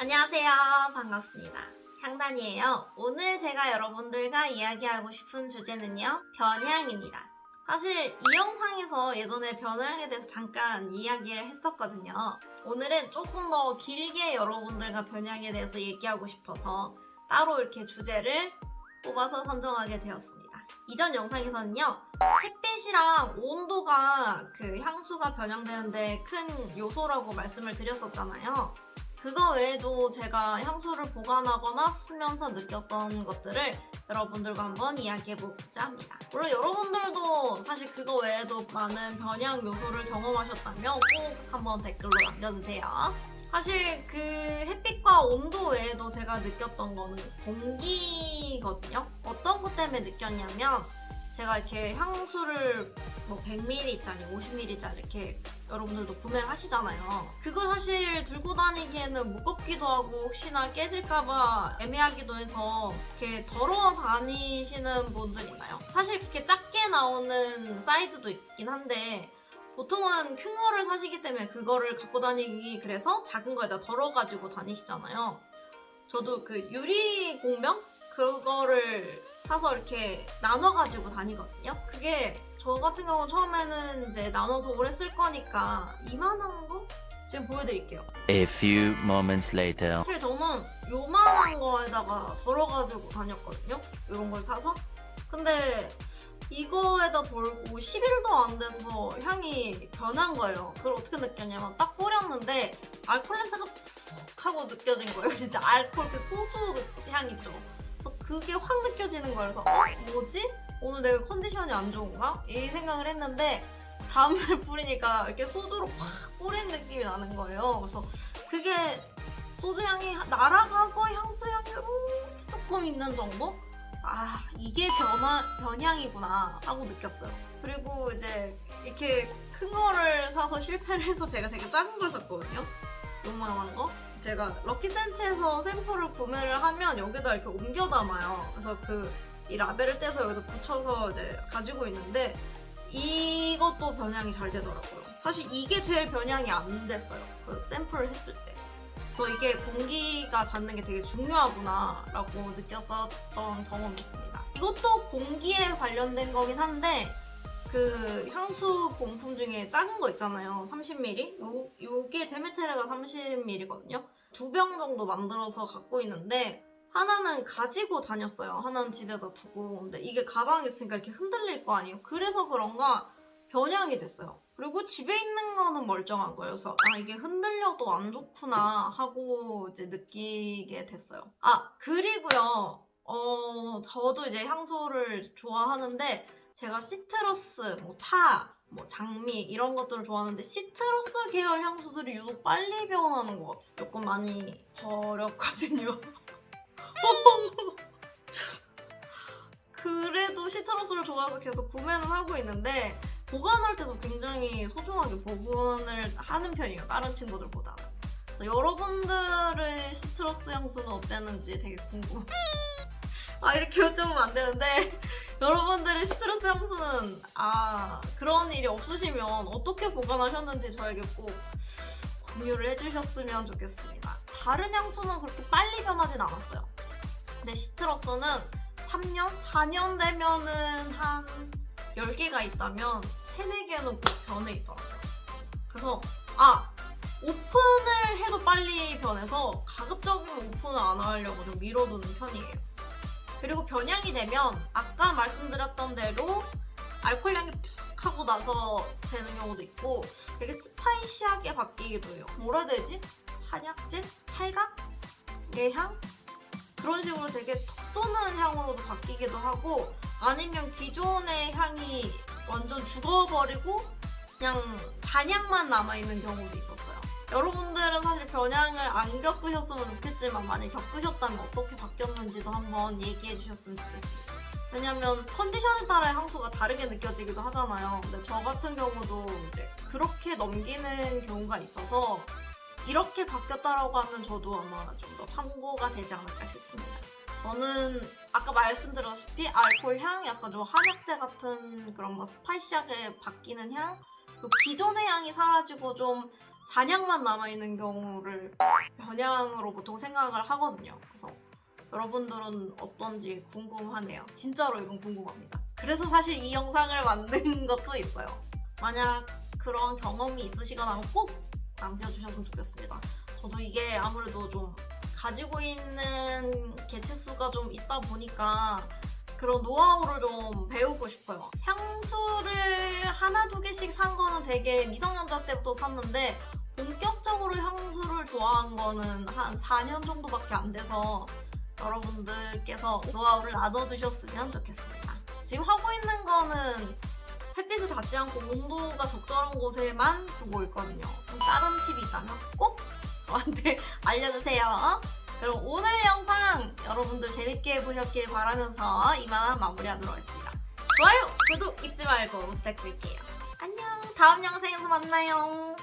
안녕하세요. 반갑습니다. 향단이에요. 오늘 제가 여러분들과 이야기하고 싶은 주제는요. 변향입니다. 사실 이 영상에서 예전에 변향에 대해서 잠깐 이야기를 했었거든요. 오늘은 조금 더 길게 여러분들과 변향에 대해서 얘기하고 싶어서 따로 이렇게 주제를 뽑아서 선정하게 되었습니다. 이전 영상에서는요. 햇빛이랑 온도가 그 향수가 변형되는데 큰 요소라고 말씀을 드렸었잖아요. 그거 외에도 제가 향수를 보관하거나 쓰면서 느꼈던 것들을 여러분들과 한번 이야기해보고자 합니다. 물론 여러분들도 사실 그거 외에도 많은 변형 요소를 경험하셨다면 꼭 한번 댓글로 남겨주세요. 사실 그 햇빛과 온도 외에도 제가 느꼈던 거는 공기거든요. 어떤 것 때문에 느꼈냐면 제가 이렇게 향수를 뭐 100ml짜리, 50ml짜리 이렇게 여러분들도 구매를 하시잖아요. 그거 사실 들고 다니기에는 무겁기도 하고 혹시나 깨질까봐 애매하기도 해서 이렇게 덜어 다니시는 분들 있나요? 사실 그렇게 작게 나오는 사이즈도 있긴 한데 보통은 큰 거를 사시기 때문에 그거를 갖고 다니기 그래서 작은 거에다 덜어가지고 다니시잖아요. 저도 그 유리 공명? 그거를 사서 이렇게 나눠가지고 다니거든요. 그게 저 같은 경우 처음에는 이제 나눠서 오래 쓸 거니까 이만한 거? 지금 보여드릴게요. A few moments later. 사실 저는 요만한 거에다가 덜어가지고 다녔거든요. 이런 걸 사서. 근데 이거에다 덜고 10일도 안 돼서 향이 변한 거예요. 그걸 어떻게 느꼈냐면 딱 뿌렸는데 알콜 냄새가 푹 하고 느껴진 거예요. 진짜 알콜 그 소주 향 있죠. 그래서 그게 확 느껴지는 거예요. 그래서 어? 뭐지? 오늘 내가 컨디션이 안 좋은가? 이 생각을 했는데 다음날 뿌리니까 이렇게 소주로 팍 뿌린 느낌이 나는 거예요. 그래서 그게 소주 향이 날아가고 향수 향이 이렇게 조금 있는 정도? 아 이게 변화, 변향이구나 하고 느꼈어요. 그리고 이제 이렇게 큰 거를 사서 실패를 해서 제가 되게 작은 걸 샀거든요. 요만한 거. 제가 럭키센치에서 샘플을 구매를 하면 여기다 이렇게 옮겨 담아요. 그래서 그 이 라벨을 떼서 여기다 붙여서 이제 가지고 있는데 이것도 변향이 잘 되더라고요. 사실 이게 제일 변향이 안 됐어요. 그 샘플을 했을 때. 그래서 이게 공기가 닿는 게 되게 중요하구나 라고 느꼈었던 경험이 있습니다. 이것도 공기에 관련된 거긴 한데 그 향수 본품 중에 작은 거 있잖아요. 30ml? 요, 요게 데메테르가 30ml거든요. 두 병 정도 만들어서 갖고 있는데 하나는 가지고 다녔어요. 하나는 집에다 두고. 근데 이게 가방에 있으니까 이렇게 흔들릴 거 아니에요. 그래서 그런가 변형이 됐어요. 그리고 집에 있는 거는 멀쩡한 거예요. 그래서 아 이게 흔들려도 안 좋구나 하고 이제 느끼게 됐어요. 아 그리고요. 어 저도 이제 향수를 좋아하는데 제가 시트러스, 뭐 차, 뭐 장미 이런 것들을 좋아하는데 시트러스 계열 향수들이 유독 빨리 변하는 것 같아요. 조금 많이 버렸거든요. 시트러스를 좋아해서 계속 구매는 하고 있는데 보관할 때도 굉장히 소중하게 보관을 하는 편이에요. 다른 친구들보다는. 그래서 여러분들의 시트러스 향수는 어땠는지 되게 궁금해요. 아 이렇게 여쭤보면 안 되는데 여러분들의 시트러스 향수는 아 그런 일이 없으시면 어떻게 보관하셨는지 저에게 꼭 공유를 해주셨으면 좋겠습니다. 다른 향수는 그렇게 빨리 변하진 않았어요. 근데 시트러스는 3년? 4년 되면은 한 10개가 있다면 3, 4개는 꼭 변해 있더라고요. 그래서 아! 오픈을 해도 빨리 변해서 가급적이면 오픈을 안 하려고 좀 미뤄두는 편이에요. 그리고 변향이 되면 아까 말씀드렸던 대로 알코올량이 푹 하고 나서 되는 경우도 있고 되게 스파이시하게 바뀌기도 해요. 뭐라 해야 되지? 한약재? 탈각? 예향? 그런 식으로 되게 톡 쏘는 향으로도 바뀌기도 하고 아니면 기존의 향이 완전 죽어버리고 그냥 잔향만 남아있는 경우도 있었어요. 여러분들은 사실 변향을 안 겪으셨으면 좋겠지만 만약 겪으셨다면 어떻게 바뀌었는지도 한번 얘기해 주셨으면 좋겠습니다. 왜냐면 컨디션에 따라 향수가 다르게 느껴지기도 하잖아요. 근데 저 같은 경우도 이제 그렇게 넘기는 경우가 있어서 이렇게 바뀌었다라고 하면 저도 아마 좀 더 참고가 되지 않을까 싶습니다. 저는 아까 말씀드렸다시피 알코올 향, 약간 좀 한약재 같은 그런 뭐 스파이시하게 바뀌는 향 그리고 기존의 향이 사라지고 좀 잔향만 남아있는 경우를 변향으로 보통 생각을 하거든요. 그래서 여러분들은 어떤지 궁금하네요. 진짜로 이건 궁금합니다. 그래서 사실 이 영상을 만든 것도 있어요. 만약 그런 경험이 있으시거나 꼭 남겨주셨으면 좋겠습니다. 저도 이게 아무래도 좀 가지고 있는 개체수가 좀 있다 보니까 그런 노하우를 좀 배우고 싶어요. 향수를 하나 두 개씩 산 거는 되게 미성년자 때부터 샀는데 본격적으로 향수를 좋아한 거는 한 4년 정도밖에 안 돼서 여러분들께서 노하우를 나눠주셨으면 좋겠습니다. 지금 하고 있는 거는 햇빛을 닿지 않고 온도가 적절한 곳에만 두고 있거든요. 다른 팁이 있다면 꼭 저한테 알려주세요. 그럼 오늘 영상 여러분들 재밌게 보셨길 바라면서 이만 마무리하도록 하겠습니다. 좋아요, 구독 잊지 말고 부탁드릴게요. 안녕, 다음 영상에서 만나요.